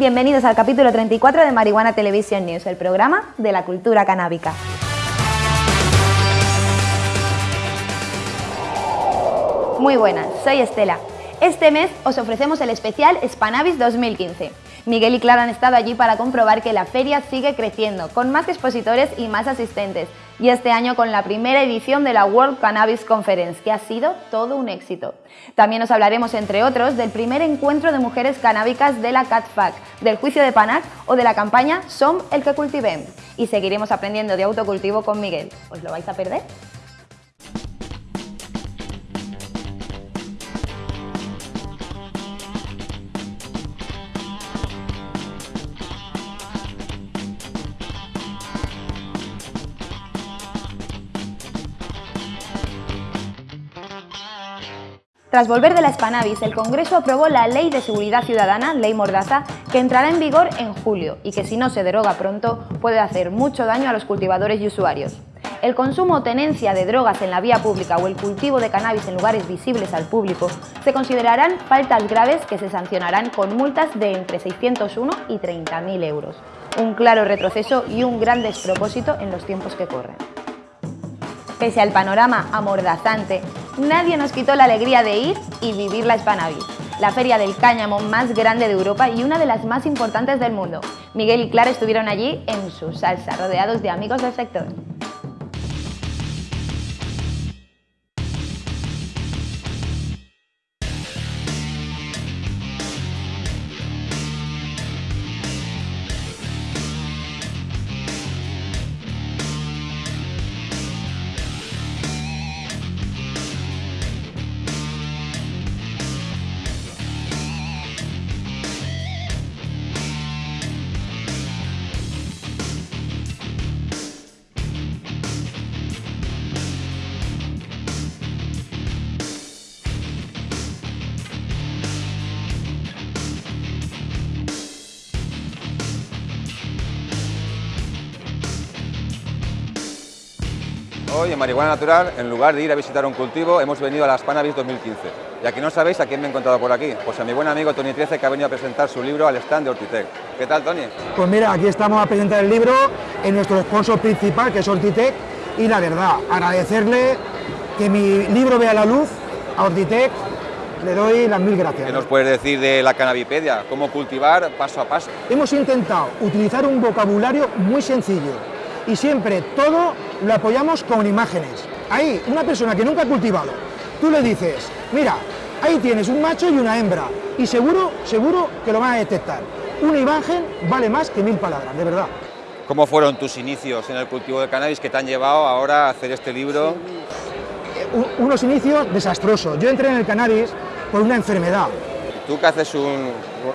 Bienvenidos al capítulo 34 de Marihuana Television News, el programa de la cultura canábica. Muy buenas, soy Estela. Este mes os ofrecemos el especial Spanavis 2015. Miguel y Clara han estado allí para comprobar que la feria sigue creciendo, con más expositores y más asistentes, y este año con la primera edición de la World Cannabis Conference, que ha sido todo un éxito. También os hablaremos, entre otros, del primer encuentro de mujeres canábicas de la CatFac, del juicio de Panac o de la campaña Som el que cultivem. Y seguiremos aprendiendo de autocultivo con Miguel. ¿Os lo vais a perder? Tras volver de la Spanavis, el Congreso aprobó la Ley de Seguridad Ciudadana, Ley Mordaza, que entrará en vigor en julio y que si no se deroga pronto puede hacer mucho daño a los cultivadores y usuarios. El consumo o tenencia de drogas en la vía pública o el cultivo de cannabis en lugares visibles al público se considerarán faltas graves que se sancionarán con multas de entre 601 y 30.000 euros. Un claro retroceso y un gran despropósito en los tiempos que corren. Pese al panorama amordazante, nadie nos quitó la alegría de ir y vivir la Spanavis, la feria del cáñamo más grande de Europa y una de las más importantes del mundo. Miguel y Clara estuvieron allí en su salsa, rodeados de amigos del sector. Marihuana Natural, en lugar de ir a visitar un cultivo, hemos venido a las Panavis 2015. Y aquí no sabéis a quién me he encontrado por aquí. Pues a mi buen amigo Tony 13 que ha venido a presentar su libro al stand de Ortitec. ¿Qué tal, Tony? Pues mira, aquí estamos a presentar el libro en nuestro sponsor principal, que es Ortitec, y la verdad, agradecerle que mi libro vea la luz a Ortitec, le doy las mil gracias. ¿Qué nos puedes decir de la cannabipedia? ¿Cómo cultivar paso a paso? Hemos intentado utilizar un vocabulario muy sencillo y siempre todo lo apoyamos con imágenes. Ahí, una persona que nunca ha cultivado, tú le dices, mira, ahí tienes un macho y una hembra, y seguro, seguro que lo van a detectar. Una imagen vale más que mil palabras, de verdad. ¿Cómo fueron tus inicios en el cultivo de cannabis que te han llevado ahora a hacer este libro? U- Unos inicios desastrosos. Yo entré en el cannabis por una enfermedad. ¿Tú que haces un,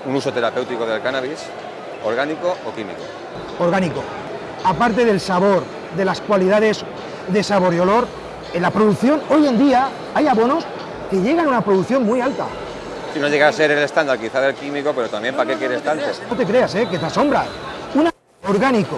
un uso terapéutico del cannabis, orgánico o químico? orgánico. Aparte del sabor, de las cualidades de sabor y olor, en la producción, hoy en día hay abonos que llegan a una producción muy alta. Si no llega a ser el estándar quizá del químico, pero también ¿para qué quieres tanto? No te creas, ¿eh? que te asombras. Un orgánico,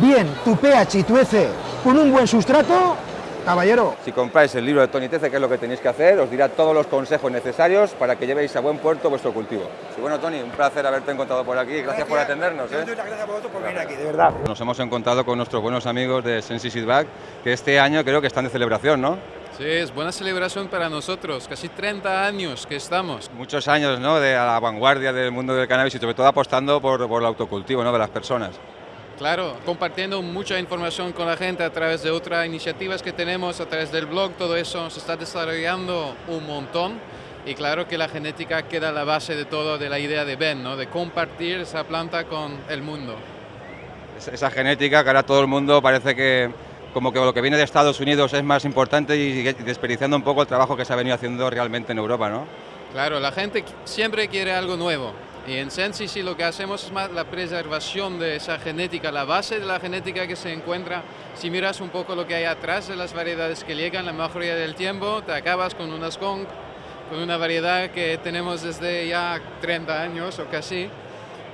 bien, tu pH y tu EC con un buen sustrato, caballero, Si compráis el libro de Tony Tece, ¿qué es lo que tenéis que hacer? Os dirá todos los consejos necesarios para que llevéis a buen puerto vuestro cultivo. Y bueno, Tony, un placer haberte encontrado por aquí. Gracias, por atendernos. ¿eh? gracias a vosotros por venir aquí, de verdad. Nos hemos encontrado con nuestros buenos amigos de Sensi Seedback, que este año creo que están de celebración, ¿no? Sí, es buena celebración para nosotros, casi 30 años que estamos. Muchos años, ¿no? De a la vanguardia del mundo del cannabis y sobre todo apostando por, por el autocultivo, ¿no? De las personas. Claro, compartiendo mucha información con la gente a través de otras iniciativas que tenemos, a través del blog, todo eso se está desarrollando un montón. Y claro que la genética queda la base de todo, de la idea de Ben, ¿no? de compartir esa planta con el mundo. Es- Esa genética que ahora todo el mundo parece que como que lo que viene de Estados Unidos es más importante y desperdiciando un poco el trabajo que se ha venido haciendo realmente en Europa, ¿no? Claro, la gente siempre quiere algo nuevo. Y en Sensi sí lo que hacemos es más la preservación de esa genética, la base de la genética que se encuentra. Si miras un poco lo que hay atrás de las variedades que llegan, la mayoría del tiempo te acabas con una skunk, con una variedad que tenemos desde ya 30 años o casi.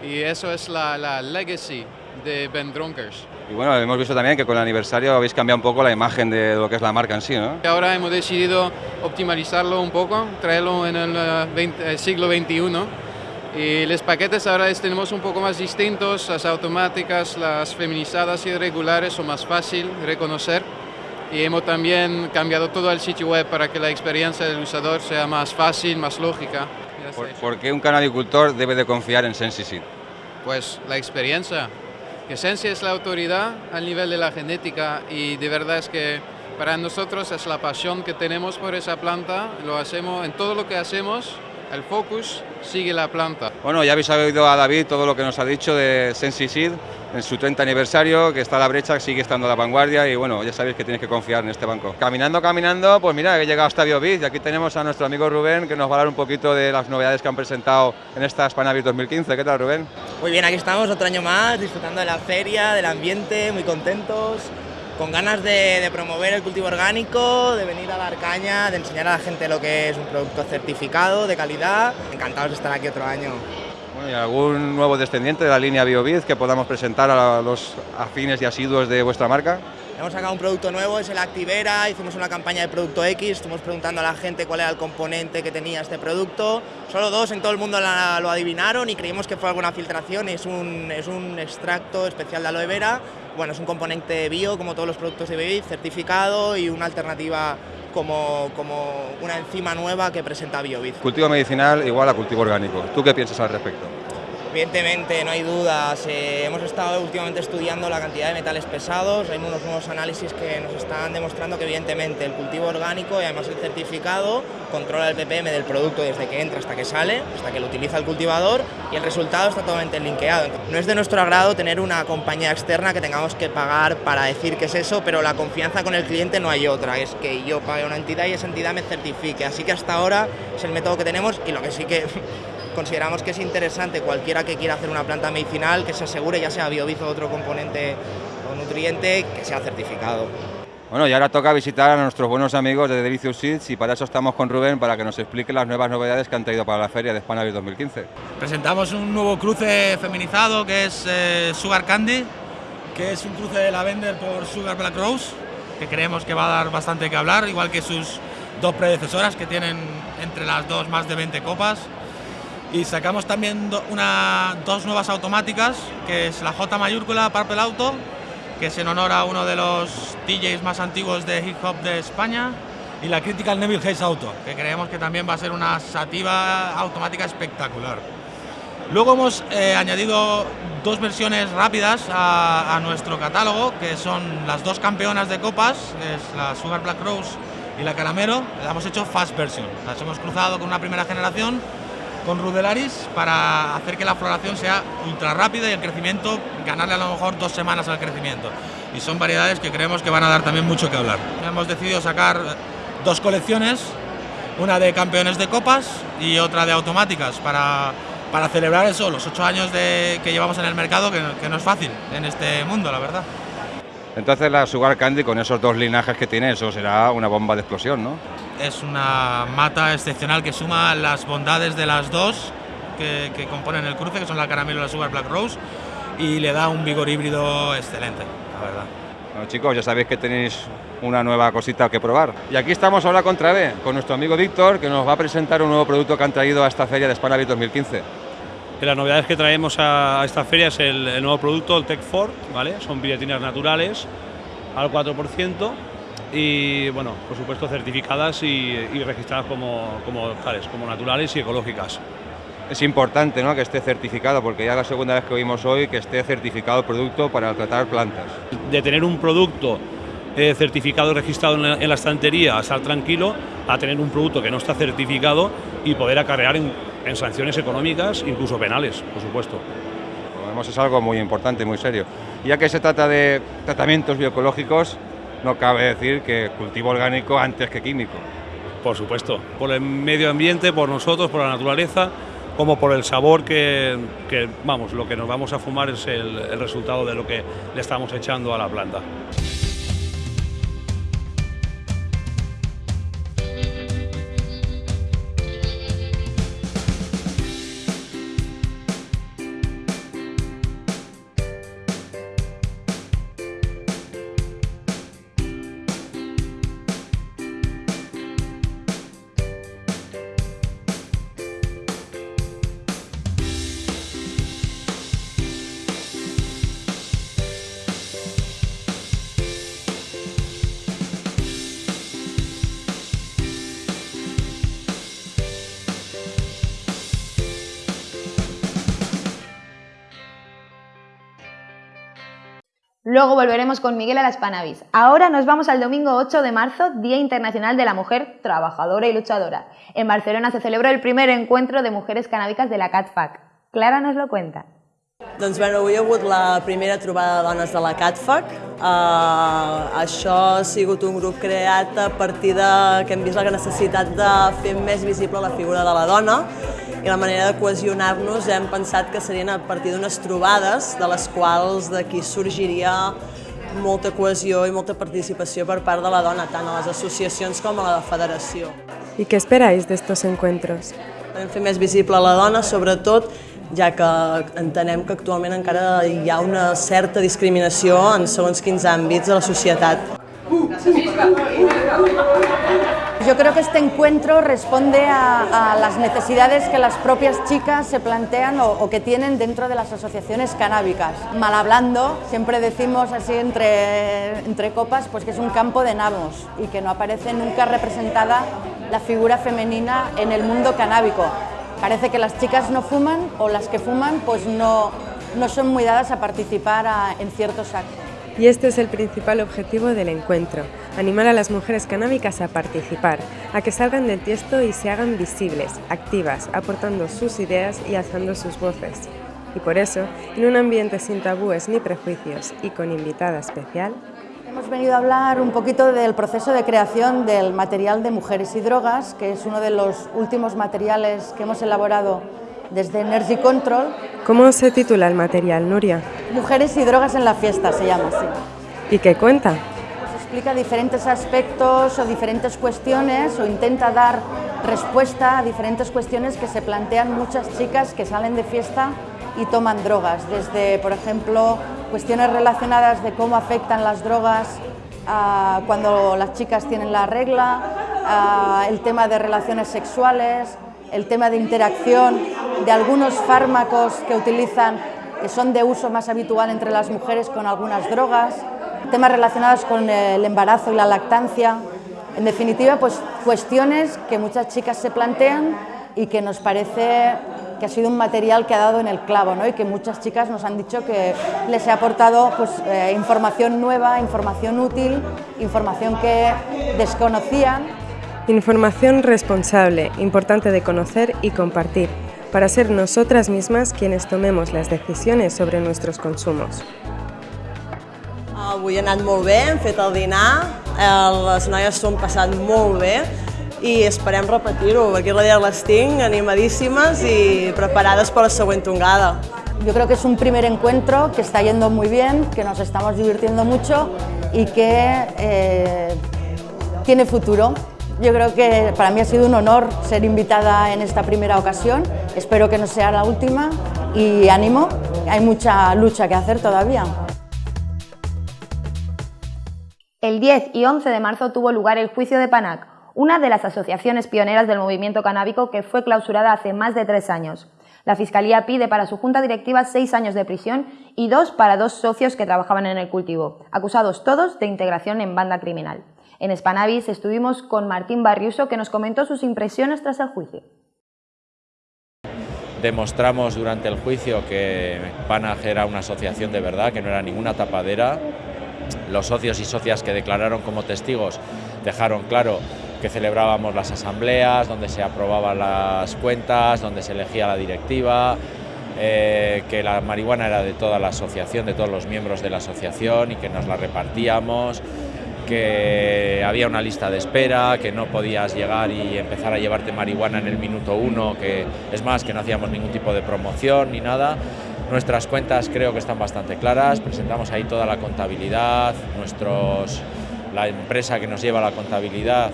Y eso es la, la legacy de Ben Dronkers. Y bueno, hemos visto también que con el aniversario habéis cambiado un poco la imagen de lo que es la marca en sí, ¿no? Ahora hemos decidido optimizarlo un poco, traerlo en el eh, 20 eh, siglo XXI Y los paquetes ahora los tenemos un poco más distintos, las automáticas, las feminizadas y regulares son más fácil de reconocer. Y hemos también cambiado todo el sitio web para que la experiencia del usador sea más fácil, más lógica. ¿Por, por qué un canabicultor debe de confiar en Sensisid? Pues la experiencia. Que Sensi es la autoridad al nivel de la genética y de verdad es que para nosotros es la pasión que tenemos por esa planta, lo hacemos en todo lo que hacemos, el focus sigue la planta. Bueno, ya habéis oído a David todo lo que nos ha dicho de Sensisid en su 30 aniversario, que está a la brecha, sigue estando a la vanguardia y bueno, ya sabéis que tienes que confiar en este banco. Caminando, caminando, pues mira, he llegado hasta BioBiz y aquí tenemos a nuestro amigo Rubén que nos va a dar un poquito de las novedades que han presentado en esta Spanavis 2015. ¿Qué tal, Rubén? Muy bien, aquí estamos otro año más, disfrutando de la feria, del ambiente, muy contentos, con ganas de, promover el cultivo orgánico, de venir a dar caña, de enseñar a la gente lo que es un producto certificado, de calidad. Encantados de estar aquí otro año. ¿y algún nuevo descendiente de la línea BioBiz que podamos presentar a los afines y asiduos de vuestra marca? Hemos sacado un producto nuevo, es el Activera, hicimos una campaña de Producto X, estuvimos preguntando a la gente cuál era el componente que tenía este producto. Solo dos en todo el mundo lo adivinaron y creímos que fue alguna filtración. Es un, es un extracto especial de aloe vera. Bueno, es un componente bio, como todos los productos de BioBiz, certificado y una alternativa como, como una enzima nueva que presenta BioBiz. Cultivo medicinal igual a cultivo orgánico. ¿Tú qué piensas al respecto? Evidentemente, no hay dudas. eh, hemos estado últimamente estudiando la cantidad de metales pesados. Hay unos nuevos análisis que nos están demostrando que, evidentemente, el cultivo orgánico y además el certificado controla el ppm del producto desde que entra hasta que sale, hasta que lo utiliza el cultivador y el resultado está totalmente linkeado. No es de nuestro agrado tener una compañía externa que tengamos que pagar para decir que es eso, pero la confianza con el cliente no hay otra. Es que yo pague una entidad y esa entidad me certifique. Así que hasta ahora es el método que tenemos y lo que sí que consideramos que es interesante cualquiera que quiera hacer una planta medicinal que se asegure, ya sea biobizo o otro componente o nutriente, que sea certificado. Bueno, y ahora toca visitar a nuestros buenos amigos de Delicious Seeds y para eso estamos con Rubén para que nos explique las nuevas novedades que han traído para la feria de Spanavis 2015. Presentamos un nuevo cruce feminizado que es eh, Sugar Candy, que es un cruce de Lavender por Sugar Black Rose, que creemos que va a dar bastante que hablar, igual que sus dos predecesoras que tienen entre las dos más de 20 copas. Y sacamos también do- una, dos nuevas automáticas, que es la J mayúscula Purple Auto, que es en honor a uno de los DJs más antiguos de hip hop de España, y la Critical Neville Haze Auto, que creemos que también va a ser una sativa automática espectacular. Luego hemos eh, añadido dos versiones rápidas a, a nuestro catálogo, que son las dos campeonas de copas, es la Sugar Black Rose y la Caramelo. Las hemos hecho fast version, las hemos cruzado con una primera generación con Rudelaris para hacer que la floración sea ultra rápida y el crecimiento ganarle a lo mejor dos semanas al crecimiento. Y son variedades que creemos que van a dar también mucho que hablar. Hemos decidido sacar dos colecciones, una de campeones de copas y otra de automáticas para, para celebrar eso, los ocho años de, que llevamos en el mercado, que, que no es fácil en este mundo, la verdad. Entonces la Sugar Candy con esos dos linajes que tiene, eso será una bomba de explosión, ¿no? Es una mata excepcional que suma las bondades de las dos que, que componen el cruce, que son la caramelo y la Sugar Black Rose, y le da un vigor híbrido excelente, la verdad. Bueno, chicos, ya sabéis que tenéis una nueva cosita que probar. Y aquí estamos ahora con Travé, con nuestro amigo Víctor, que nos va a presentar un nuevo producto que han traído a esta feria de Spanavis 2015. Que las novedades que traemos a, a esta feria es el, el nuevo producto, el Tech Ford, ¿vale? Son billetinas naturales al 4% y, bueno, por supuesto certificadas y, y registradas como, como tales, como naturales y ecológicas. Es importante ¿no? que esté certificado, porque ya es la segunda vez que oímos hoy que esté certificado el producto para tratar plantas. De tener un producto eh, certificado y registrado en la, en la estantería, a estar tranquilo, a tener un producto que no está certificado y poder acarrear en, en sanciones económicas, incluso penales, por supuesto. Como vemos, es algo muy importante y muy serio. Ya que se trata de tratamientos bioecológicos, no cabe decir que cultivo orgánico antes que químico. Por supuesto, por el medio ambiente, por nosotros, por la naturaleza, como por el sabor que, que, vamos, lo que nos vamos a fumar es el, el resultado de lo que le estamos echando a la planta. Luego volveremos con Miguel a las Panavis. Ahora nos vamos al domingo 8 de marzo, Día Internacional de la Mujer Trabajadora y Luchadora. En Barcelona se celebró el primer encuentro de mujeres canábicas de la CatFac. Clara nos lo cuenta. Doncs bé, avui ha hagut la primera trobada de dones de la CatFac. Uh, això ha sigut un grup creat a partir de que hem vist la necessitat de fer més visible la figura de la dona i la manera de cohesionar-nos hem pensat que serien a partir d'unes trobades de les quals d'aquí sorgiria molta cohesió i molta participació per part de la dona, tant a les associacions com a la federació. ¿Y qué esperáis de estos encuentros? Podem fer més visible la dona, sobretot ja que entenem que actualment encara hi ha una certa discriminació en segons quins àmbits de la societat. Yo creo que este encuentro responde a, las necesidades que las propias chicas se plantean o, que tienen dentro de las asociaciones canábicas. Mal hablando, siempre decimos así entre, entre copas, pues que es un campo de nabos y que no aparece nunca representada la figura femenina en el mundo canábico. Parece que las chicas no fuman o las que fuman pues no, no son muy dadas a participar en ciertos actos. Y este es el principal objetivo del encuentro, animar a las mujeres canábicas a participar, a que salgan del tiesto y se hagan visibles, activas, aportando sus ideas y alzando sus voces. Y por eso, en un ambiente sin tabúes ni prejuicios y con invitada especial, Hemos venido a hablar un poquito del proceso de creación del material de Mujeres y Drogas, que es uno de los últimos materiales que hemos elaborado desde Energy Control. ¿Cómo se titula el material, Nuria? Mujeres y Drogas en la Fiesta se llama así. ¿Y qué cuenta? Pues explica diferentes aspectos o diferentes cuestiones o intenta dar respuesta a diferentes cuestiones que se plantean muchas chicas que salen de fiesta y toman drogas, desde, por ejemplo, cuestiones relacionadas de cómo afectan las drogas uh, cuando las chicas tienen la regla, el tema de relaciones sexuales, el tema de interacción, de algunos fármacos que utilizan, que son de uso más habitual entre las mujeres con algunas drogas, temas relacionados con el embarazo y la lactancia, en definitiva, pues cuestiones que muchas chicas se plantean y que nos parece que ha sido un material que ha dado en el clavo ¿no? y que muchas chicas nos han dicho que les ha aportado pues, eh, información nueva, información útil, información que desconocían. Información responsable, importante de conocer y compartir, para ser nosotras mismas quienes tomemos las decisiones sobre nuestros consumos. Avui ha anat molt bé, hem fet el dinar, les noies s'ho han passat molt bé, i esperem repetir-ho, perquè la dia les tinc animadíssimes i preparades per la següent tongada. Yo creo que es un primer encuentro que está yendo muy bien, que nos estamos divirtiendo mucho y que eh, tiene futuro. Yo creo que para mí ha sido un honor ser invitada en esta primera ocasión. Espero que no sea la última y ánimo, hay mucha lucha que hacer todavía. El 10 y 11 de marzo tuvo lugar el juicio de Panac, una de las asociaciones pioneras del movimiento canábico que fue clausurada hace más de tres años. La Fiscalía pide para su junta directiva seis años de prisión y dos para dos socios que trabajaban en el cultivo, acusados todos de integración en banda criminal. En Spanavis estuvimos con Martín Barriuso que nos comentó sus impresiones tras el juicio. Demostramos durante el juicio que Panag era una asociación de verdad, que no era ninguna tapadera. Los socios y socias que declararon como testigos dejaron claro que celebrábamos las asambleas, donde se aprobaban las cuentas, donde se elegía la directiva, eh, que la marihuana era de toda la asociación, de todos los miembros de la asociación y que nos la repartíamos, que había una lista de espera, que no podías llegar y empezar a llevarte marihuana en el minuto uno, que es más, que no hacíamos ningún tipo de promoción ni nada. Nuestras cuentas creo que están bastante claras, presentamos ahí toda la contabilidad, nuestros, la empresa que nos lleva la contabilidad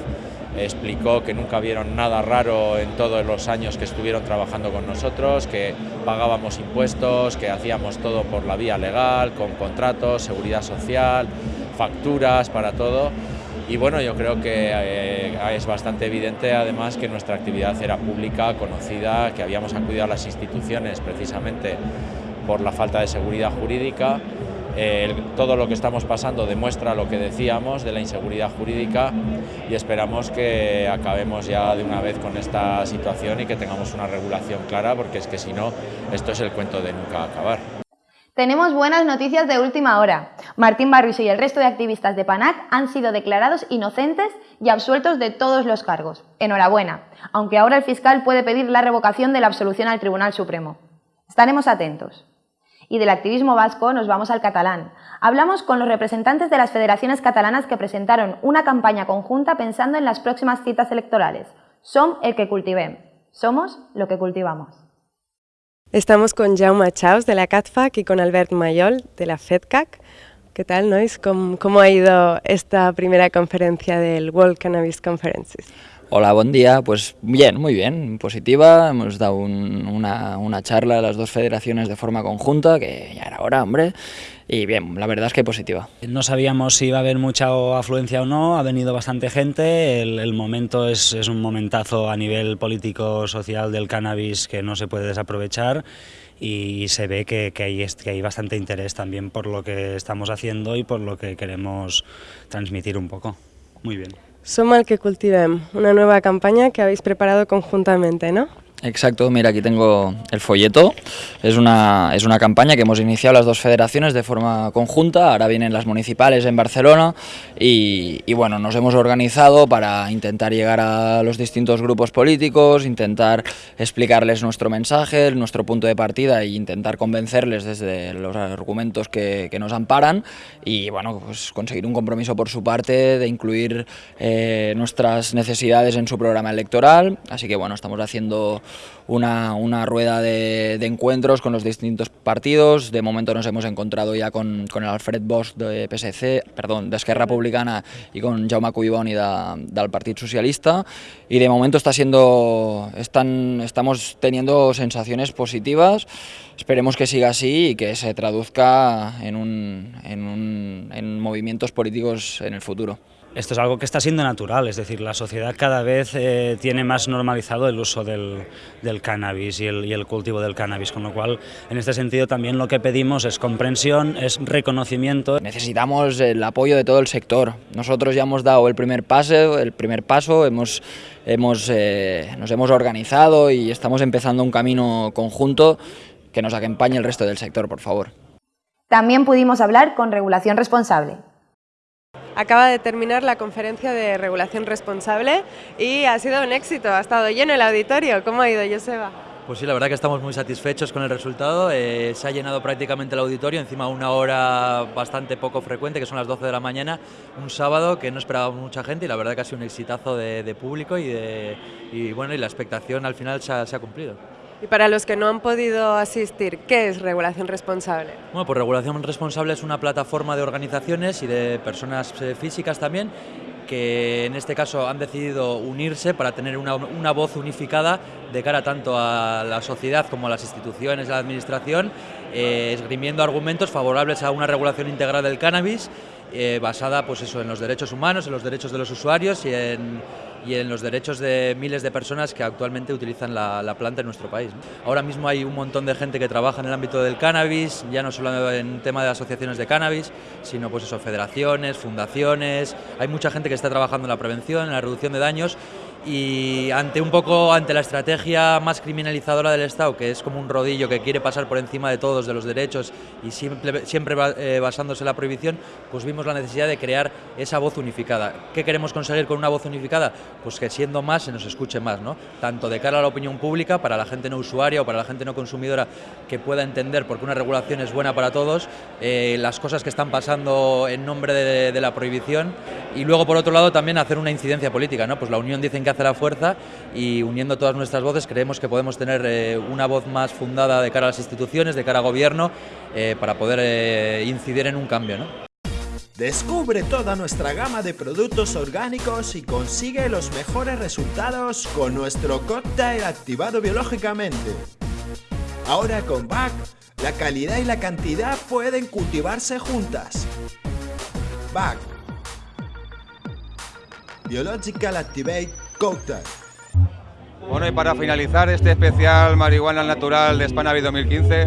explicó que nunca vieron nada raro en todos los años que estuvieron trabajando con nosotros, que pagábamos impuestos, que hacíamos todo por la vía legal, con contratos, seguridad social, facturas para todo. Y bueno, yo creo que eh, es bastante evidente además que nuestra actividad era pública, conocida, que habíamos acudido a las instituciones precisamente por la falta de seguridad jurídica eh, todo lo que estamos pasando demuestra lo que decíamos de la inseguridad jurídica y esperamos que acabemos ya de una vez con esta situación y que tengamos una regulación clara porque es que si no, esto es el cuento de nunca acabar. Tenemos buenas noticias de última hora. Martín Barrios y el resto de activistas de PANAC han sido declarados inocentes y absueltos de todos los cargos. Enhorabuena, aunque ahora el fiscal puede pedir la revocación de la absolución al Tribunal Supremo. Estaremos atentos. Y del activismo vasco nos vamos al catalán. Hablamos con los representantes de las federaciones catalanas que presentaron una campaña conjunta pensando en las próximas citas electorales. Som el que cultivem. Somos lo que cultivamos. Estamos con Jaume Chaus de la CATFAC y con Albert Mayol de la FEDCAC. ¿Qué tal, Nois? ¿Cómo, ¿Cómo, ha ido esta primera conferencia del World Cannabis Conferences? Hola, buen día. Pues bien, muy bien, positiva. Hemos dado un, una, una, charla a las dos federaciones de forma conjunta, que ya era hora, hombre. Y bien, la verdad es que positiva. No sabíamos si iba a haber mucha afluencia o no, ha venido bastante gente, el, el momento es, es un momentazo a nivel político-social del cannabis que no se puede desaprovechar y se ve que, que, hay, que hay bastante interés también por lo que estamos haciendo y por lo que queremos transmitir un poco. Muy bien. Som el que cultivem, una nueva campaña que habéis preparado conjuntamente, ¿no? Exacto, mira, aquí tengo el folleto. Es una, es una campaña que hemos iniciado las dos federaciones de forma conjunta. Ahora vienen las municipales en Barcelona y, bueno, nos hemos organizado para intentar llegar a los distintos grupos políticos, intentar explicarles nuestro mensaje, nuestro punto de partida e intentar convencerles desde los argumentos que, que nos amparan y bueno, pues conseguir un compromiso por su parte de incluir eh, nuestras necesidades en su programa electoral. Así que bueno, estamos haciendo una, una rueda de, encuentros con los distintos partidos. De momento nos hemos encontrado ya con, con el Alfred Bosch de PSC, perdón, de Esquerra Republicana y con Jaume Cuiboni de, del Partido Socialista. Y de momento está siendo, están, estamos teniendo sensaciones positivas. Esperemos que siga así y que se traduzca en, un, en movimientos políticos en el futuro. Esto es algo que está siendo natural, es decir, la sociedad cada vez eh, tiene más normalizado el uso del, del cannabis y el, y el, cultivo del cannabis, con lo cual, en este sentido, también lo que pedimos es comprensión, es reconocimiento. Necesitamos el apoyo de todo el sector. Nosotros ya hemos dado el primer paso, el primer paso hemos, hemos, eh, nos hemos organizado y estamos empezando un camino conjunto que nos acompañe el resto del sector, por favor. También pudimos hablar con regulación responsable. Acaba de terminar la conferencia de regulación responsable y ha sido un éxito, ha estado lleno el auditorio. ¿Cómo ha ido, Joseba? Pues sí, la verdad que estamos muy satisfechos con el resultado. Eh, se ha llenado prácticamente el auditorio, encima una hora bastante poco frecuente, que son las 12 de la mañana, un sábado que no esperaba mucha gente y la verdad que ha sido un exitazo de, público y, bueno, y la expectación al final se ha cumplido. Y para los que no han podido asistir, ¿qué es Regulación Responsable? Bueno, pues Regulación Responsable es una plataforma de organizaciones y de personas eh, físicas también que en este caso han decidido unirse para tener una, una, voz unificada de cara tanto a la sociedad como a las instituciones, a la administración, eh, esgrimiendo argumentos favorables a una regulación integral del cannabis eh, basada pues eso, en los derechos humanos, en los derechos de los usuarios y en, y en los derechos de miles de personas que actualmente utilizan la, la planta en nuestro país. Ahora mismo hay un montón de gente que trabaja en el ámbito del cannabis, ya no solo en tema de asociaciones de cannabis, sino pues eso, federaciones, fundaciones, hay mucha gente que está trabajando en la prevención, en la reducción de daños y ante un poco ante la estrategia más criminalizadora del Estado, que es como un rodillo que quiere pasar por encima de todos, de los derechos y siempre, siempre eh, basándose en la prohibición, pues vimos la necesidad de crear esa voz unificada. ¿Qué queremos conseguir con una voz unificada? Pues que siendo más se nos escuche más, ¿no? tanto de cara a la opinión pública, para la gente no usuaria o para la gente no consumidora que pueda entender por qué una regulación es buena para todos, eh, las cosas que están pasando en nombre de, de la prohibición y luego por otro lado también hacer una incidencia política, ¿no? pues la Unión dicen que hace la fuerza y uniendo todas nuestras voces creemos que podemos tener eh, una voz más fundada de cara a las instituciones, de cara al gobierno, eh, para poder eh, incidir en un cambio. Descubre toda nuestra gama de productos orgánicos y consigue los mejores resultados con nuestro cóctel activado biológicamente. Ahora con BAC, la calidad y la cantidad pueden cultivarse juntas. BAC Biological Activate Bueno, y para finalizar este especial Marihuana Natural de Spanavi 2015,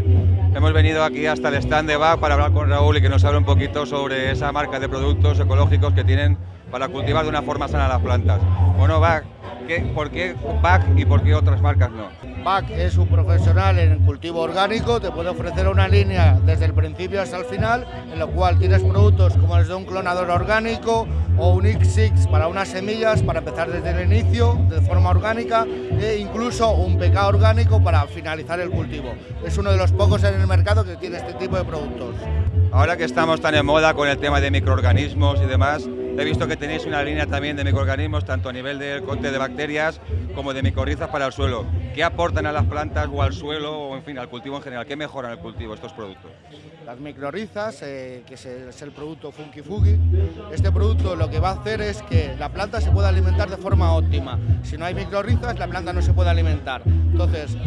hemos venido aquí hasta el stand de BAC para hablar con Raúl y que nos hable un poquito sobre esa marca de productos ecológicos que tienen para cultivar de una forma sana las plantas. Bueno, Bach, ¿por qué Bach y por qué otras marcas no? Bach es un profesional en cultivo orgánico, te puede ofrecer una línea desde el principio hasta el final, en lo cual tienes productos como el de un clonador orgánico o un X6 para unas semillas para empezar desde el inicio de forma orgánica e incluso un PK orgánico para finalizar el cultivo. Es uno de los pocos en el mercado que tiene este tipo de productos. Ahora que estamos tan en moda con el tema de microorganismos y demás, he visto que tenéis una línea también de microorganismos, tanto a nivel de corte de bacterias como de micorrizas para el suelo. ¿Qué aportan a las plantas o al suelo o en fin al cultivo en general? ¿Qué mejoran el cultivo estos productos? Las microrizas, eh, que es el, producto Funky Fugi, este producto lo que va a hacer es que la planta se pueda alimentar de forma óptima. Si no hay microrizas, la planta no se puede alimentar. Entonces,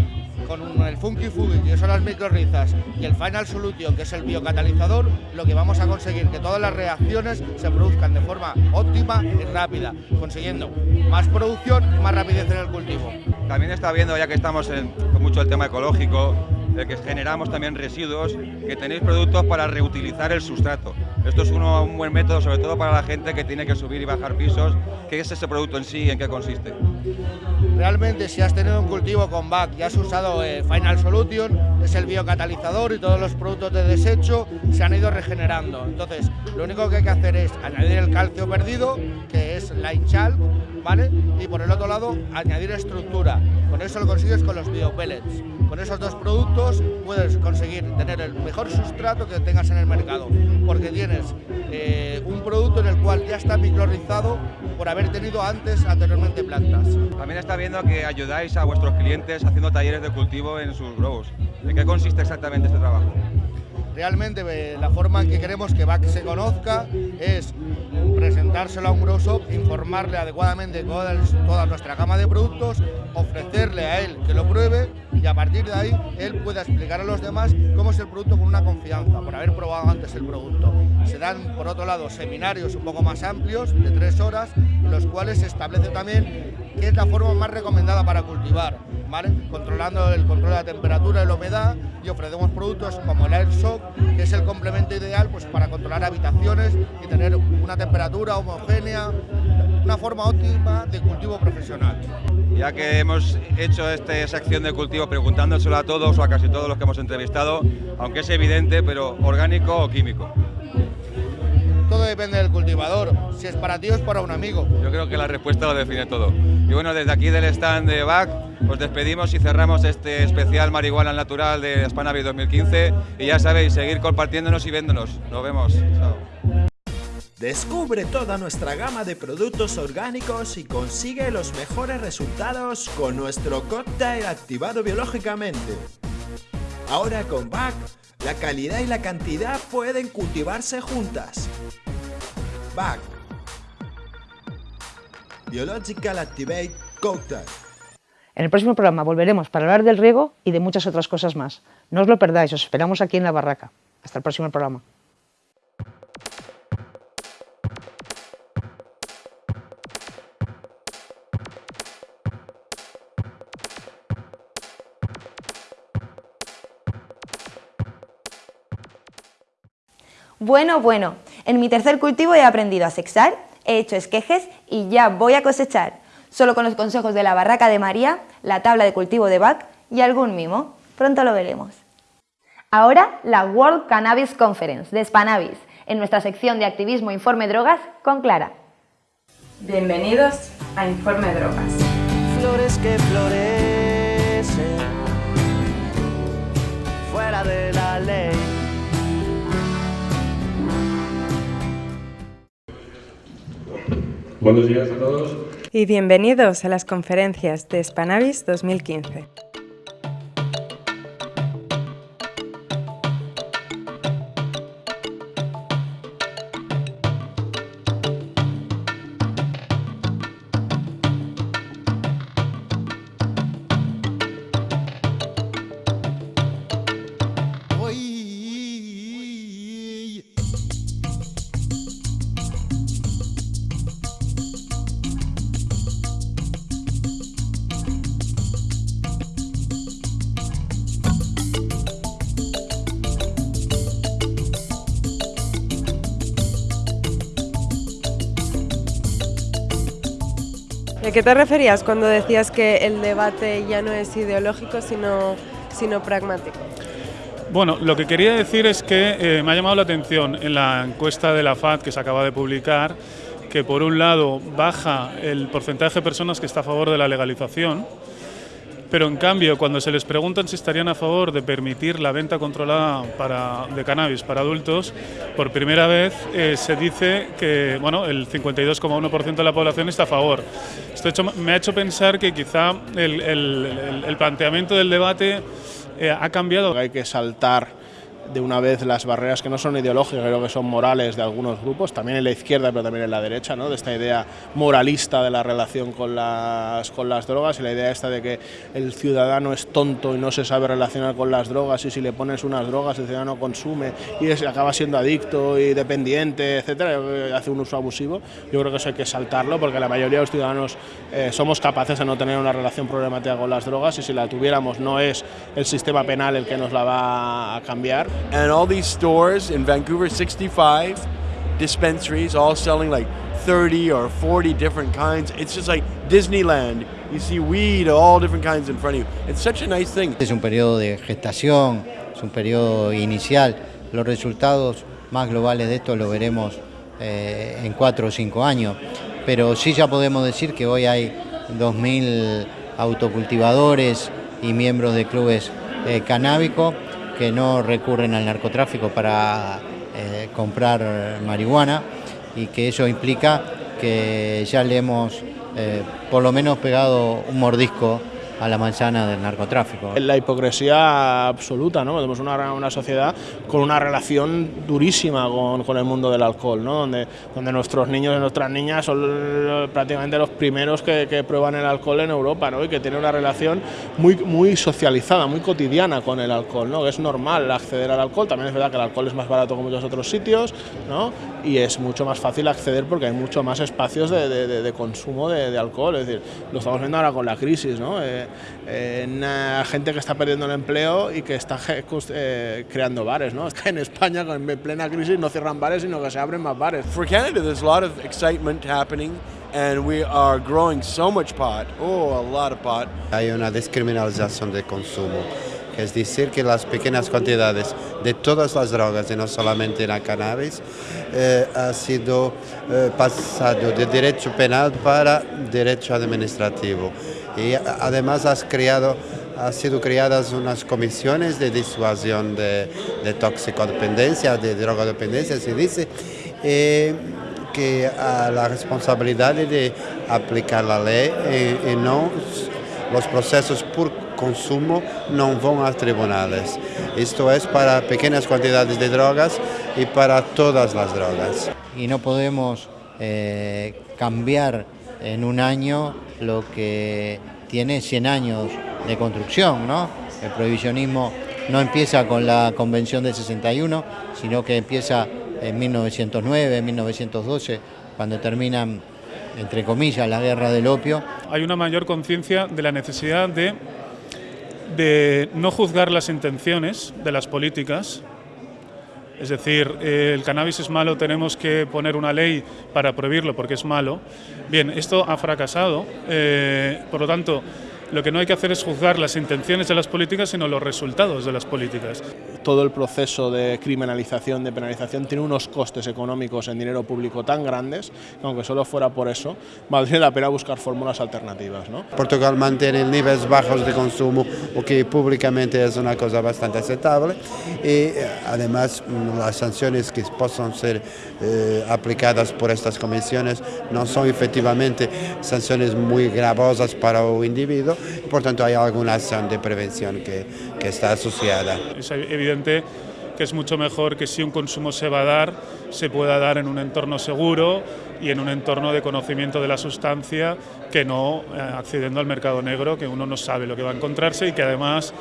con el Funky Fugi, que son las microrizas, y el Final Solution, que es el biocatalizador, lo que vamos a conseguir que todas las reacciones se produzcan de forma óptima y rápida, consiguiendo más producción y más rapidez en el cultivo. También está viendo, ya que estamos en, mucho el tema ecológico, de que generamos también residuos, que tenéis productos para reutilizar el sustrato. Esto es un buen método, sobre todo para la gente que tiene que subir y bajar pisos. ¿Qué es ese producto en sí y en qué consiste? Realmente, si has tenido un cultivo con BAC y has usado eh, Final Solution, es el biocatalizador y todos los productos de desecho se han ido regenerando. Entonces, lo único que hay que hacer es añadir el calcio perdido, que es la hinchal, ¿vale? Y por el otro lado, añadir estructura. Con eso lo consigues con los biopellets. Con esos dos productos puedes conseguir tener el mejor sustrato que tengas en el mercado, porque tienes eh, un producto en el cual ya está microrizado por haber tenido antes, anteriormente plantas. También está viendo que ayudáis a vuestros clientes haciendo talleres de cultivo en sus grows. ¿En qué consiste exactamente este trabajo? Realmente eh, la forma en que queremos que BAC se conozca es presentárselo a un grow shop, informarle adecuadamente toda, toda nuestra gama de productos, ofrecerle a él que lo pruebe y a partir de ahí él pueda explicar a los demás cómo es el producto con una confianza, por haber probado antes el producto. Se dan, por otro lado, seminarios un poco más amplios, de tres horas, los cuales se establece también qué es la forma más recomendada para cultivar, controlando el control de la temperatura y la humedad y ofrecemos productos como el Airshock, que es el complemento ideal pues, para controlar habitaciones y tener una temperatura homogénea, una forma óptima de cultivo profesional. Ya que hemos hecho esta sección de cultivo preguntándoselo a todos o a casi todos los que hemos entrevistado, aunque es evidente, pero orgánico o químico. Todo depende del cultivador, si es para ti o es para un amigo. Yo creo que la respuesta lo define todo. Y bueno, desde aquí del stand de BAC os despedimos y cerramos este especial Marihuana Natural de Spanavis 2015 y ya sabéis, seguir compartiéndonos y viéndonos. Nos vemos. Chao. Descubre toda nuestra gama de productos orgánicos y consigue los mejores resultados con nuestro cóctel activado biológicamente. Ahora con BAC, la calidad y la cantidad pueden cultivarse juntas. BAC Biological Activate Cocktail. En el próximo programa volveremos para hablar del riego y de muchas otras cosas más. No os lo perdáis, os esperamos aquí en la barraca. Hasta el próximo programa. Bueno, bueno, en mi tercer cultivo he aprendido a sexar, he hecho esquejes y ya voy a cosechar. Solo con los consejos de la barraca de María, la tabla de cultivo de Bach y algún mimo. Pronto lo veremos. Ahora la World Cannabis Conference de Spanabis, en nuestra sección de activismo Informe Drogas con Clara. Bienvenidos a Informe Drogas. Flores que florecen Buenos días a todos. Y bienvenidos a las conferencias de Spanavis 2015. ¿De qué te referías cuando decías que el debate ya no es ideológico, sino, sino pragmático? Bueno, lo que quería decir es que eh, me ha llamado la atención en la encuesta de la FAD que se acaba de publicar que por un lado baja el porcentaje de personas que está a favor de la legalización, pero en cambio cuando se les preguntan si estarían a favor de permitir la venta controlada para, de cannabis para adultos, por primera vez eh, se dice que bueno, el 52,1% de la población está a favor. Esto hecho, me ha hecho pensar que quizá el, el, el planteamiento del debate eh, ha cambiado. Hay que saltar de una vez las barreras que no son ideológicas, creo que son morales de algunos grupos, también en la izquierda pero también en la derecha, ¿no? de esta idea moralista de la relación con las, con las drogas y la idea esta de que el ciudadano es tonto y no se sabe relacionar con las drogas y si le pones unas drogas el ciudadano consume y acaba siendo adicto y dependiente, etcétera, hace un uso abusivo. Yo creo que eso hay que saltarlo porque la mayoría de los ciudadanos eh, somos capaces de no tener una relación problemática con las drogas y si la tuviéramos no es el sistema penal el que nos la va a cambiar. And all these stores in Vancouver, 65 dispensaries, all selling like 30 or 40 different kinds. It's just like Disneyland. You see weed, all different kinds in front of you. It's such a nice thing. Es un periodo de gestación, es un periodo inicial. Los resultados más globales de esto lo veremos eh, en cuatro o cinco años. Pero sí ya podemos decir que hoy hay 2.000 autocultivadores y miembros de clubes eh, canábicos que no recurren al narcotráfico para eh, comprar marihuana y que eso implica que ya le hemos eh, por lo menos pegado un mordisco a la manzana del narcotráfico. La hipocresía absoluta, ¿no? Tenemos una, una sociedad con una relación durísima con, con, el mundo del alcohol, ¿no? Donde, donde nuestros niños y nuestras niñas son prácticamente los primeros que, prueban el alcohol en Europa, ¿no? Y que tienen una relación muy, muy socializada, muy cotidiana con el alcohol, ¿no? Es normal acceder al alcohol, también es verdad que el alcohol es más barato que muchos otros sitios, ¿no? Y es mucho más fácil acceder porque hay mucho más espacios de consumo de, alcohol, es decir, lo estamos viendo ahora con la crisis, ¿no? Eh, eh, gente que está perdiendo el empleo y que está eh, creando bares, ¿no? En España, en plena crisis, no cierran bares, sino que se abren más bares. For Canada, there's a lot of excitement happening and we are growing so much pot, oh, a lot of pot. Hay una descriminalización del consumo, es decir que las pequeñas cantidades de todas las drogas y no solamente la cannabis eh, ha sido eh, pasado de derecho penal para derecho administrativo. Y además has creado ha sido creadas unas comisiones de disuasión de, de toxicodependencia, de drogodependencia, se dice, eh, que a la responsabilidad de aplicar la ley y, y no los procesos por consumo no van a tribunales. Esto es para pequeñas cantidades de drogas y para todas las drogas. Y no podemos eh, cambiar en un año lo que tiene 100 años de construcción, ¿no? El prohibicionismo no empieza con la Convención de 61, sino que empieza en 1909, en 1912, cuando terminan, entre comillas, la guerra del opio. Hay una mayor conciencia de la necesidad de, de no juzgar las intenciones de las políticas, es decir, eh, el cannabis es malo, tenemos que poner una ley para prohibirlo porque es malo. Bien, esto ha fracasado, eh, por lo tanto, lo que no hay que hacer es juzgar las intenciones de las políticas, sino los resultados de las políticas. Todo el proceso de criminalización, de penalización, tiene unos costes económicos en dinero público tan grandes que aunque solo fuera por eso, valdría la pena buscar fórmulas alternativas. ¿no? Portugal mantiene niveles bajos de consumo, lo que públicamente es una cosa bastante aceptable y además las sanciones que puedan ser eh, aplicadas por estas comisiones no son efectivamente sanciones muy gravosas para el individuo, por tanto hay alguna acción de prevención que, que está asociada. Es evidente que es mucho mejor que si un consumo se va a dar, se pueda dar en un entorno seguro y en un entorno de conocimiento de la sustancia que no eh, accediendo al mercado negro, que uno no sabe lo que va a encontrarse y que además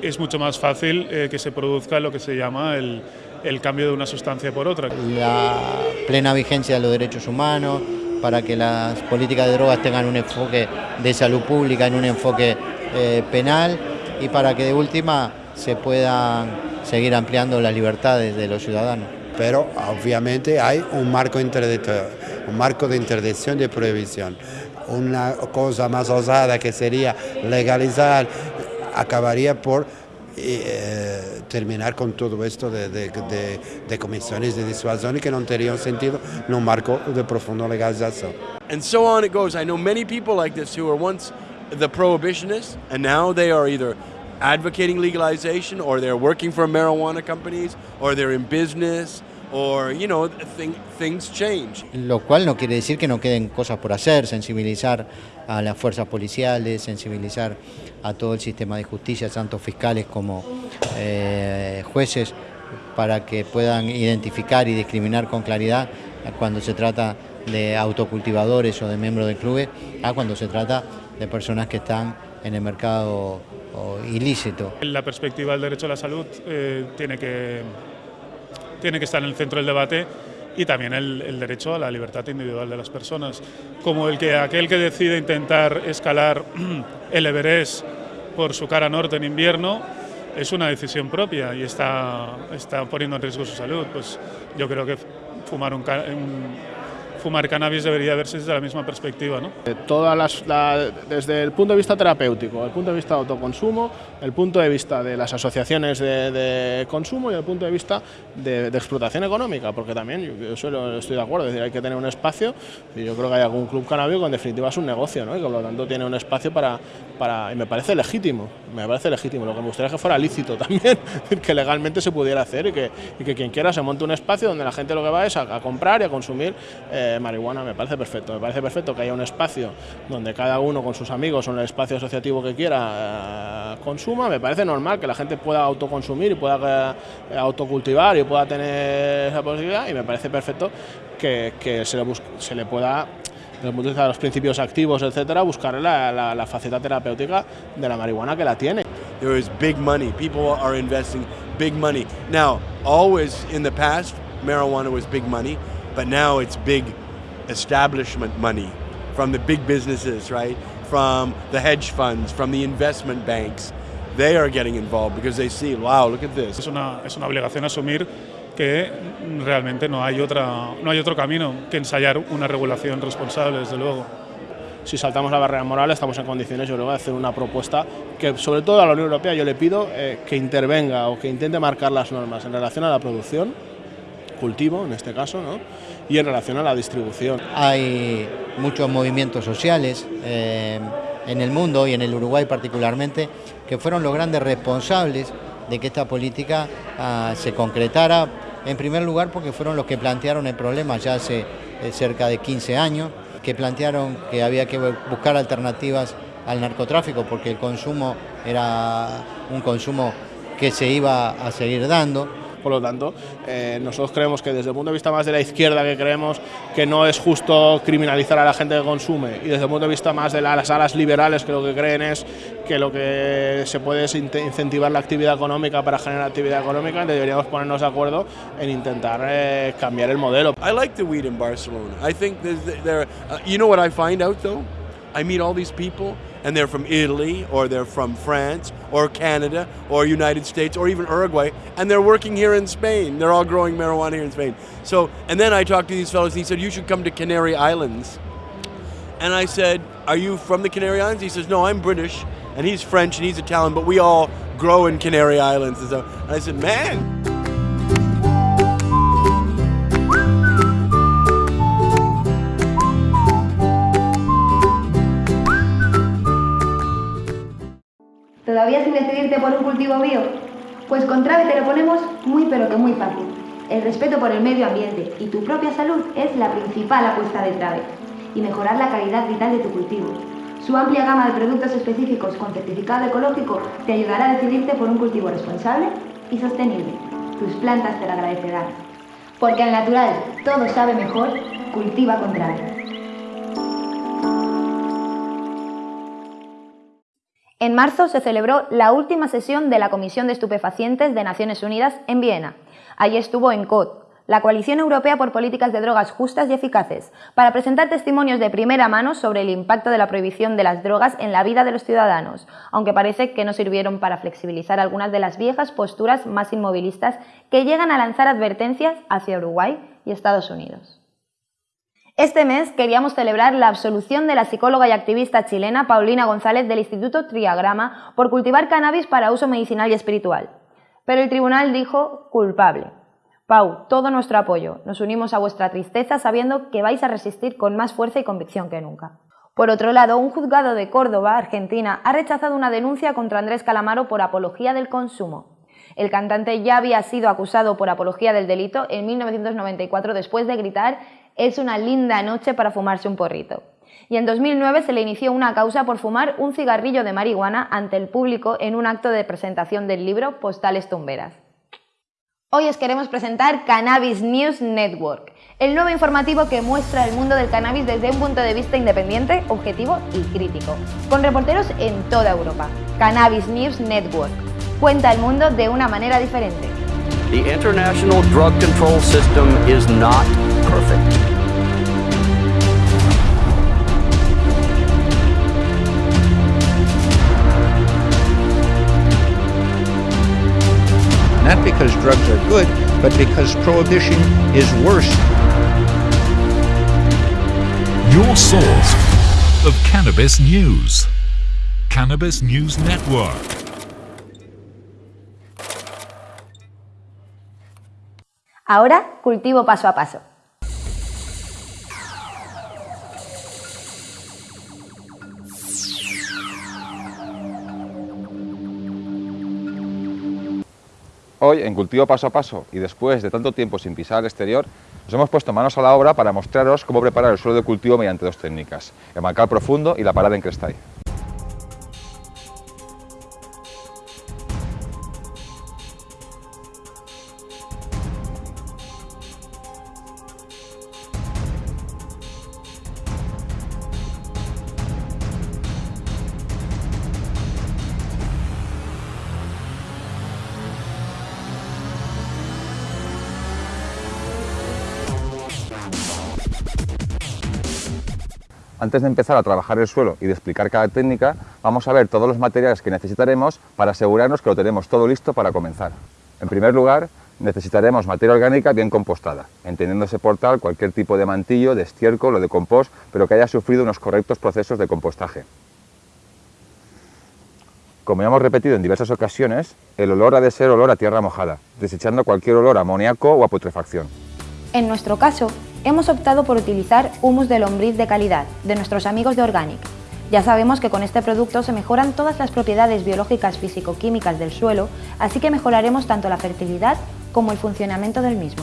es mucho más fácil eh, que se produzca lo que se llama el, el cambio de una sustancia por otra. La plena vigencia de los derechos humanos, para que las políticas de drogas tengan un enfoque de salud pública en un enfoque eh, penal y para que de última se puedan seguir ampliando las libertades de los ciudadanos. Pero obviamente hay un marco, un marco de interdicción y de prohibición. una cosa más osada que sería legalizar, acabaría por eh, terminar con todo esto de, de, de, de comisiones de disuasión que no tendrían sentido en un marco de profunda legalización. And so on it goes. I know many people like this who were once the prohibitionists and now they are either advocating legalization or they're working for marijuana companies or they're in business or, you know, thing, things change. Lo cual no quiere decir que no queden cosas por hacer, sensibilizar a las fuerzas policiales, sensibilizar a todo el sistema de justicia, tanto fiscales como eh, jueces, para que puedan identificar y discriminar con claridad cuando se trata de autocultivadores o de miembros de clubes, a cuando se trata personas que están en el mercado ilícito. La perspectiva del derecho a la salud eh, tiene, que, tiene que estar en el centro del debate y también el, derecho a la libertad individual de las personas, como el que aquel que decide intentar escalar el Everest por su cara norte en invierno es una decisión propia y está, está poniendo en riesgo su salud. Pues yo creo que fumar un fumar cannabis debería verse desde la misma perspectiva. ¿no? Todas las, la, desde el punto de vista terapéutico, el punto de vista de autoconsumo, el punto de vista de las asociaciones de, consumo y el punto de vista de, explotación económica, porque también yo, solo estoy de acuerdo, es decir, hay que tener un espacio y yo creo que hay algún club canábico que en definitiva es un negocio ¿no? y que por lo tanto tiene un espacio para, para, y me parece legítimo, me parece legítimo, lo que me gustaría es que fuera lícito también, que legalmente se pudiera hacer y que, y que quien quiera se monte un espacio donde la gente lo que va es a, a comprar y a consumir eh, marihuana me parece perfecto. Me parece perfecto que haya un espacio donde cada uno con sus amigos o en el espacio asociativo que quiera eh, consuma. Me parece normal que la gente pueda autoconsumir y pueda eh, autocultivar y pueda tener esa posibilidad y me parece perfecto que, que se, le se, le pueda desde de de los principios activos, etcétera, buscar la, la, la, faceta terapéutica de la marihuana que la tiene. There is big money. People are investing big money. Now, always in the past, marijuana was big money, but now it's big establishment money from the big businesses, right? From the hedge funds, from the investment banks. They are getting involved because they see, wow, look at this. Es una, es una obligación asumir que realmente no hay, otra, no hay otro camino que ensayar una regulación responsable, desde luego. Si saltamos la barrera moral, estamos en condiciones, yo creo, de hacer una propuesta que, sobre todo a la Unión Europea, yo le pido eh, que intervenga o que intente marcar las normas en relación a la producción, cultivo en este caso, ¿no? Y en relación a la distribución. Hay muchos movimientos sociales eh, en el mundo y en el Uruguay particularmente que fueron los grandes responsables de que esta política uh, se concretara, en primer lugar porque fueron los que plantearon el problema ya hace eh, cerca de 15 años, que plantearon que había que buscar alternativas al narcotráfico porque el consumo era un consumo que se iba a seguir dando por lo tanto, eh, nosotros creemos que desde el punto de vista más de la izquierda, que creemos que no es justo criminalizar a la gente que consume, y desde el punto de vista más de las alas liberales, que lo que creen es que lo que se puede es incentivar la actividad económica para generar actividad económica, deberíamos ponernos de acuerdo en intentar eh, cambiar el modelo. I like the weed in Barcelona. I think there, uh, you know what I find out though? I meet all these people and they're from Italy or they're from France or Canada or United States or even Uruguay and they're working here in Spain. They're all growing marijuana here in Spain. So, and then I talked to these fellows and he said, You should come to Canary Islands. And I said, Are you from the Canary Islands? He says, No, I'm British and he's French and he's Italian, but we all grow in Canary Islands. And, so, and I said, Man. Cultivo bio? Pues con Trave te lo ponemos muy pero que muy fácil. El respeto por el medio ambiente y tu propia salud es la principal apuesta de Trave. Y mejorar la calidad vital de tu cultivo. Su amplia gama de productos específicos con certificado ecológico te ayudará a decidirte por un cultivo responsable y sostenible. Tus plantas te lo agradecerán. Porque al natural todo sabe mejor, cultiva con Trave. En marzo se celebró la última sesión de la Comisión de Estupefacientes de Naciones Unidas en Viena. Allí estuvo ENCOD, la Coalición Europea por Políticas de Drogas Justas y Eficaces, para presentar testimonios de primera mano sobre el impacto de la prohibición de las drogas en la vida de los ciudadanos, aunque parece que no sirvieron para flexibilizar algunas de las viejas posturas más inmovilistas que llegan a lanzar advertencias hacia Uruguay y Estados Unidos. Este mes queríamos celebrar la absolución de la psicóloga y activista chilena Paulina González del Instituto Triagrama por cultivar cannabis para uso medicinal y espiritual. Pero el tribunal dijo culpable. Pau, todo nuestro apoyo. Nos unimos a vuestra tristeza sabiendo que vais a resistir con más fuerza y convicción que nunca. Por otro lado, un juzgado de Córdoba, Argentina, ha rechazado una denuncia contra Andrés Calamaro por apología del consumo. El cantante ya había sido acusado por apología del delito en 1994 después de gritar es una linda noche para fumarse un porrito. Y en 2009 se le inició una causa por fumar un cigarrillo de marihuana ante el público en un acto de presentación del libro Postales Tumberas. Hoy os queremos presentar Cannabis News Network, el nuevo informativo que muestra el mundo del cannabis desde un punto de vista independiente, objetivo y crítico, con reporteros en toda Europa. Cannabis News Network cuenta el mundo de una manera diferente. The international drug control system is not perfect. Because drugs are good, but because prohibition is worse. Your source of cannabis news. Cannabis News Network. Ahora, cultivo paso a paso. Hoy, en Cultivo Paso a Paso y después de tanto tiempo sin pisar al exterior, nos hemos puesto manos a la obra para mostraros cómo preparar el suelo de cultivo mediante dos técnicas, el mancal profundo y la parada en crestal. Antes de empezar a trabajar el suelo y de explicar cada técnica, vamos a ver todos los materiales que necesitaremos para asegurarnos que lo tenemos todo listo para comenzar. En primer lugar, necesitaremos materia orgánica bien compostada, entendiéndose por tal cualquier tipo de mantillo, de estiércol o de compost, pero que haya sufrido unos correctos procesos de compostaje. Como ya hemos repetido en diversas ocasiones, el olor ha de ser olor a tierra mojada, desechando cualquier olor a amoníaco o a putrefacción. En nuestro caso, hemos optado por utilizar humus de lombriz de calidad, de nuestros amigos de Organic. Ya sabemos que con este producto se mejoran todas las propiedades biológicas físico-químicas del suelo, así que mejoraremos tanto la fertilidad como el funcionamiento del mismo.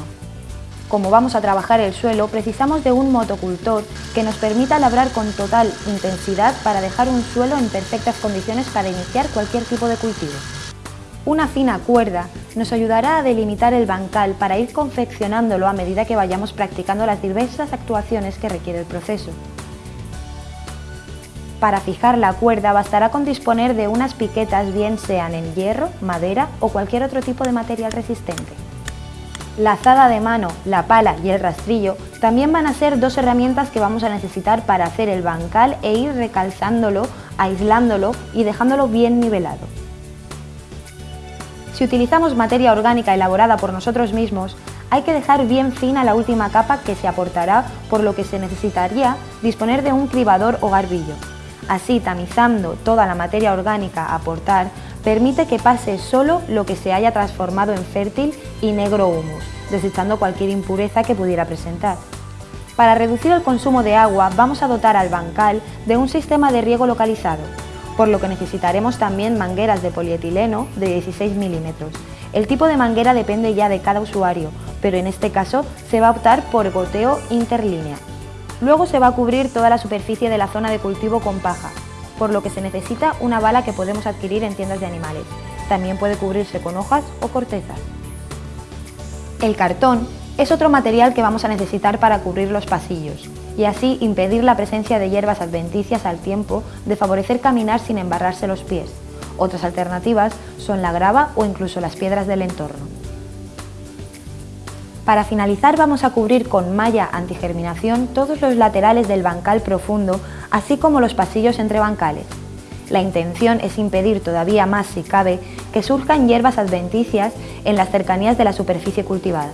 Como vamos a trabajar el suelo, precisamos de un motocultor que nos permita labrar con total intensidad para dejar un suelo en perfectas condiciones para iniciar cualquier tipo de cultivo. Una fina cuerda nos ayudará a delimitar el bancal para ir confeccionándolo a medida que vayamos practicando las diversas actuaciones que requiere el proceso. Para fijar la cuerda bastará con disponer de unas piquetas bien sean en hierro, madera o cualquier otro tipo de material resistente. La azada de mano, la pala y el rastrillo también van a ser dos herramientas que vamos a necesitar para hacer el bancal e ir recalzándolo, aislándolo y dejándolo bien nivelado. Si utilizamos materia orgánica elaborada por nosotros mismos, hay que dejar bien fina la última capa que se aportará, por lo que se necesitaría disponer de un cribador o garbillo. Así, tamizando toda la materia orgánica a aportar, permite que pase solo lo que se haya transformado en fértil y negro humus, desechando cualquier impureza que pudiera presentar. Para reducir el consumo de agua, vamos a dotar al bancal de un sistema de riego localizado, por lo que necesitaremos también mangueras de polietileno de 16 milímetros. El tipo de manguera depende ya de cada usuario, pero en este caso se va a optar por goteo interlínea. Luego se va a cubrir toda la superficie de la zona de cultivo con paja, por lo que se necesita una bala que podemos adquirir en tiendas de animales. También puede cubrirse con hojas o cortezas. El cartón es otro material que vamos a necesitar para cubrir los pasillos y así impedir la presencia de hierbas adventicias al tiempo de favorecer caminar sin embarrarse los pies. Otras alternativas son la grava o incluso las piedras del entorno. Para finalizar vamos a cubrir con malla antigerminación todos los laterales del bancal profundo, así como los pasillos entre bancales. La intención es impedir todavía más, si cabe, que surjan hierbas adventicias en las cercanías de la superficie cultivada.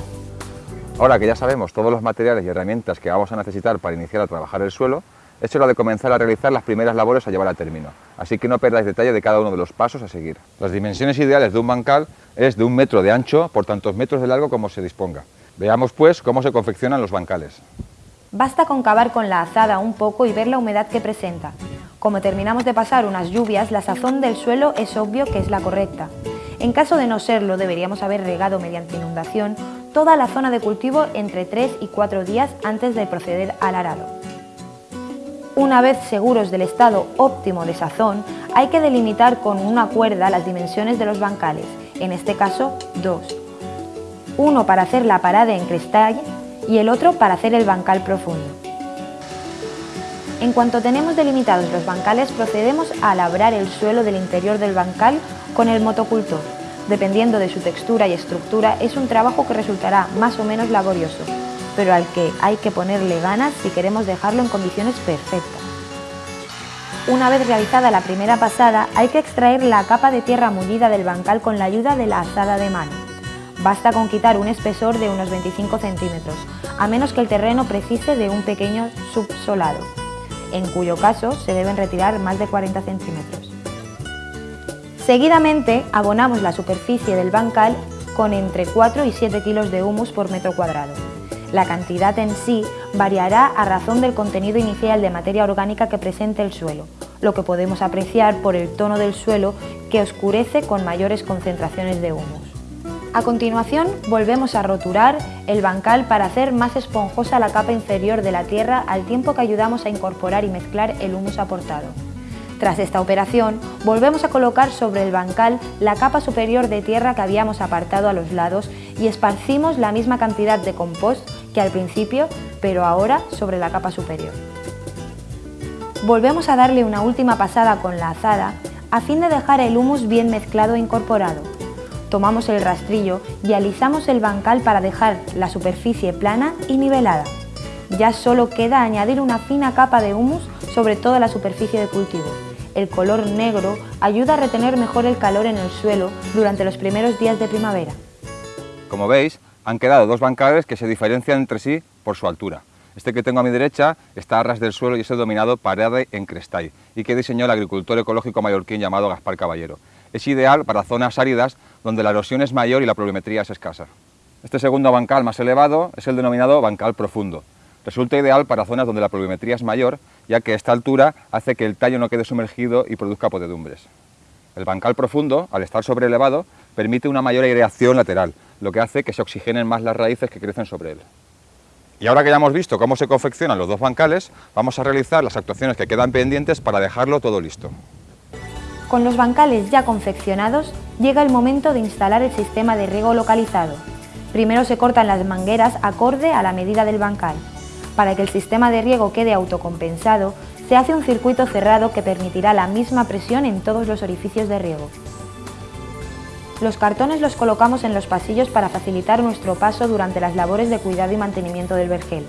Ahora que ya sabemos todos los materiales y herramientas que vamos a necesitar para iniciar a trabajar el suelo, es hora de comenzar a realizar las primeras labores a llevar a término, así que no perdáis detalle de cada uno de los pasos a seguir. Las dimensiones ideales de un bancal es de un metro de ancho por tantos metros de largo como se disponga. Veamos pues cómo se confeccionan los bancales. Basta con cavar con la azada un poco y ver la humedad que presenta. Como terminamos de pasar unas lluvias, la sazón del suelo es obvio que es la correcta. En caso de no serlo, deberíamos haber regado mediante inundación toda la zona de cultivo entre 3 y 4 días antes de proceder al arado. Una vez seguros del estado óptimo de sazón, hay que delimitar con una cuerda las dimensiones de los bancales, en este caso dos. Uno para hacer la parada en cristal y el otro para hacer el bancal profundo. En cuanto tenemos delimitados los bancales, procedemos a labrar el suelo del interior del bancal con el motocultor. Dependiendo de su textura y estructura, es un trabajo que resultará más o menos laborioso, pero al que hay que ponerle ganas si queremos dejarlo en condiciones perfectas. Una vez realizada la primera pasada, hay que extraer la capa de tierra mullida del bancal con la ayuda de la azada de mano. Basta con quitar un espesor de unos 25 centímetros, a menos que el terreno precise de un pequeño subsolado, en cuyo caso se deben retirar más de 40 centímetros. Seguidamente abonamos la superficie del bancal con entre 4 y 7 kilos de humus por metro cuadrado. La cantidad en sí variará a razón del contenido inicial de materia orgánica que presente el suelo, lo que podemos apreciar por el tono del suelo que oscurece con mayores concentraciones de humus. A continuación volvemos a roturar el bancal para hacer más esponjosa la capa inferior de la tierra al tiempo que ayudamos a incorporar y mezclar el humus aportado. Tras esta operación, volvemos a colocar sobre el bancal la capa superior de tierra que habíamos apartado a los lados y esparcimos la misma cantidad de compost que al principio, pero ahora sobre la capa superior. Volvemos a darle una última pasada con la azada a fin de dejar el humus bien mezclado e incorporado. Tomamos el rastrillo y alisamos el bancal para dejar la superficie plana y nivelada. Ya solo queda añadir una fina capa de humus sobre toda la superficie de cultivo. El color negro ayuda a retener mejor el calor en el suelo durante los primeros días de primavera. Como veis, han quedado dos bancales que se diferencian entre sí por su altura. Este que tengo a mi derecha está a ras del suelo y es el dominado Parade en Crestay y que diseñó el agricultor ecológico mallorquín llamado Gaspar Caballero. Es ideal para zonas áridas donde la erosión es mayor y la pluviometría es escasa. Este segundo bancal más elevado es el denominado bancal profundo. Resulta ideal para zonas donde la pluviometría es mayor, ya que esta altura hace que el tallo no quede sumergido y produzca podedumbres. El bancal profundo, al estar sobrelevado, permite una mayor aireación lateral, lo que hace que se oxigenen más las raíces que crecen sobre él. Y ahora que ya hemos visto cómo se confeccionan los dos bancales, vamos a realizar las actuaciones que quedan pendientes para dejarlo todo listo. Con los bancales ya confeccionados, llega el momento de instalar el sistema de riego localizado. Primero se cortan las mangueras acorde a la medida del bancal. Para que el sistema de riego quede autocompensado, se hace un circuito cerrado que permitirá la misma presión en todos los orificios de riego. Los cartones los colocamos en los pasillos para facilitar nuestro paso durante las labores de cuidado y mantenimiento del vergel.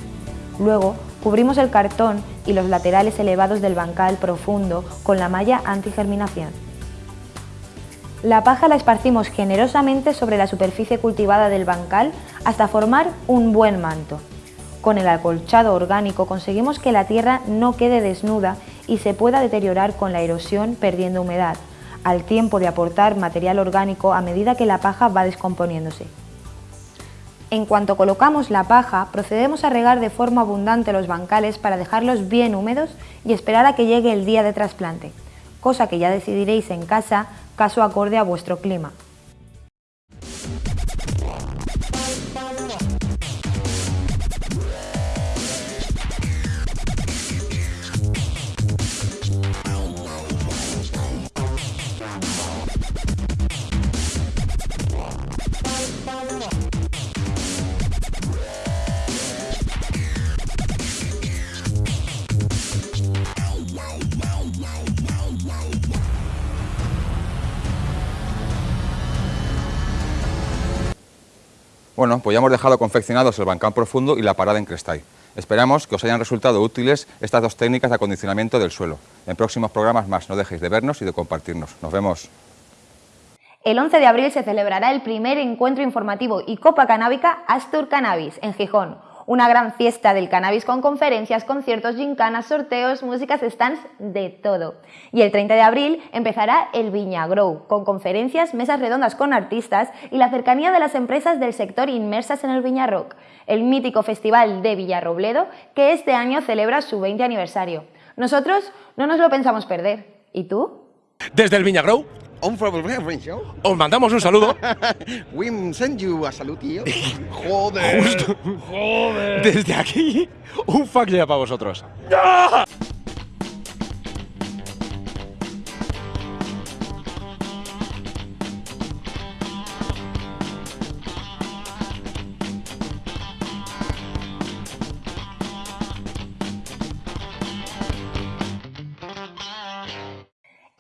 Luego, cubrimos el cartón y los laterales elevados del bancal profundo con la malla antigerminación. La paja la esparcimos generosamente sobre la superficie cultivada del bancal hasta formar un buen manto. Con el acolchado orgánico conseguimos que la tierra no quede desnuda y se pueda deteriorar con la erosión perdiendo humedad, al tiempo de aportar material orgánico a medida que la paja va descomponiéndose. En cuanto colocamos la paja, procedemos a regar de forma abundante los bancales para dejarlos bien húmedos y esperar a que llegue el día de trasplante, cosa que ya decidiréis en casa, caso acorde a vuestro clima. Bueno, pues ya hemos dejado confeccionados el bancal profundo y la parada en Crestay. Esperamos que os hayan resultado útiles estas dos técnicas de acondicionamiento del suelo. En próximos programas más, no dejéis de vernos y de compartirnos. Nos vemos. El 11 de abril se celebrará el primer encuentro informativo y copa canábica Astur Cannabis en Gijón, una gran fiesta del cannabis con conferencias, conciertos, gincanas, sorteos, músicas, stands, de todo. Y el 30 de abril empezará el Viña Grow, con conferencias, mesas redondas con artistas y la cercanía de las empresas del sector inmersas en el Viña Rock, el mítico festival de Villarrobledo que este año celebra su 20 aniversario. Nosotros no nos lo pensamos perder. ¿Y tú? Desde el Viña Grow os mandamos un saludo. We send you a salud, tío. Joder. Justo. Joder. Desde aquí, un fuck ya para vosotros.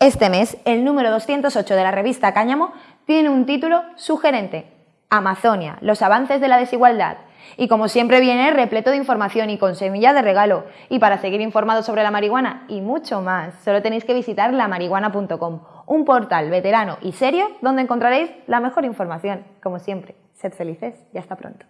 Este mes, el número 208 de la revista Cáñamo tiene un título sugerente, Amazonia, los avances de la desigualdad. Y como siempre viene repleto de información y con semilla de regalo. Y para seguir informados sobre la marihuana y mucho más, solo tenéis que visitar lamarihuana.com, un portal veterano y serio donde encontraréis la mejor información. Como siempre, sed felices y hasta pronto.